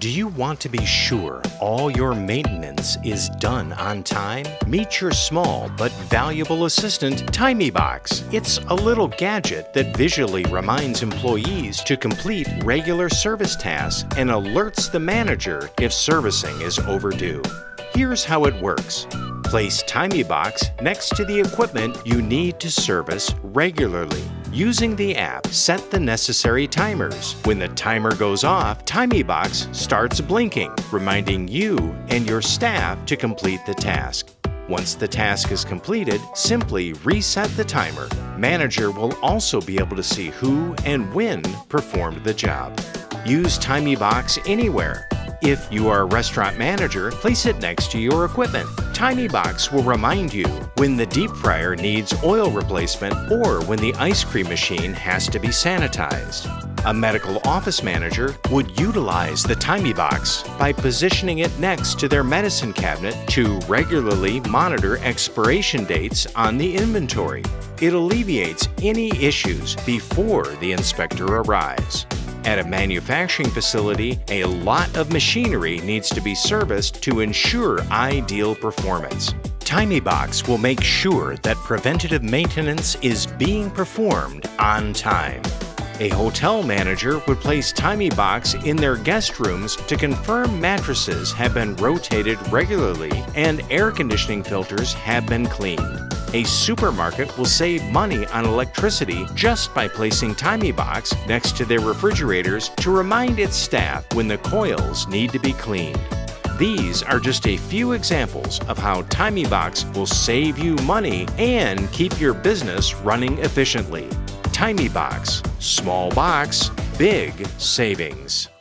Do you want to be sure all your maintenance is done on time? Meet your small but valuable assistant, TimeyBox. It's a little gadget that visually reminds employees to complete regular service tasks and alerts the manager if servicing is overdue. Here's how it works. Place TimeyBox next to the equipment you need to service regularly. Using the app, set the necessary timers. When the timer goes off, TimeyBox starts blinking, reminding you and your staff to complete the task. Once the task is completed, simply reset the timer. Manager will also be able to see who and when performed the job. Use TimeyBox anywhere. If you are a restaurant manager, place it next to your equipment. TimeyBox will remind you when the deep fryer needs oil replacement or when the ice cream machine has to be sanitized. A medical office manager would utilize the TimeyBox by positioning it next to their medicine cabinet to regularly monitor expiration dates on the inventory. It alleviates any issues before the inspector arrives. At a manufacturing facility, a lot of machinery needs to be serviced to ensure ideal performance. TimeyBox will make sure that preventative maintenance is being performed on time. A hotel manager would place TimeyBox in their guest rooms to confirm mattresses have been rotated regularly and air conditioning filters have been cleaned. A supermarket will save money on electricity just by placing TimeyBox next to their refrigerators to remind its staff when the coils need to be cleaned. These are just a few examples of how TimeyBox will save you money and keep your business running efficiently. TimeyBox, small box, big savings.